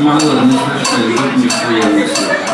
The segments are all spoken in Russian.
Мало, не страшно, идут не в.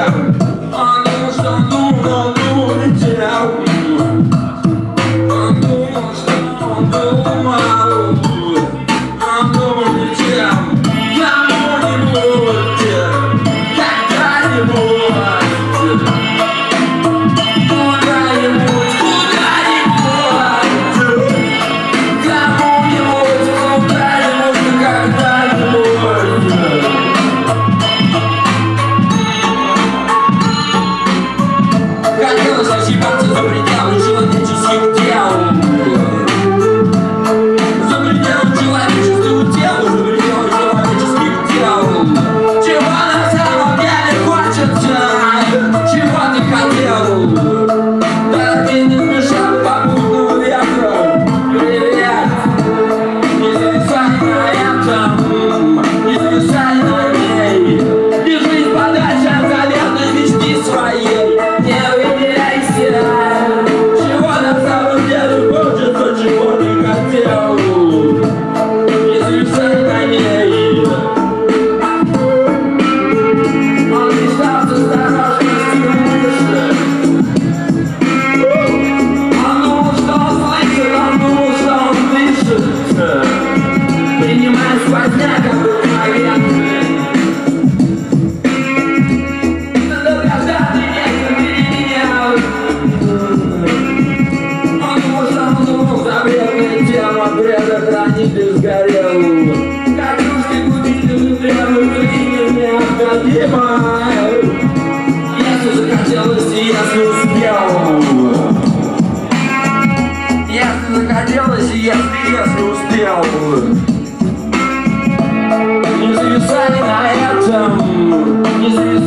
Yeah. が今日の写真も続い。You.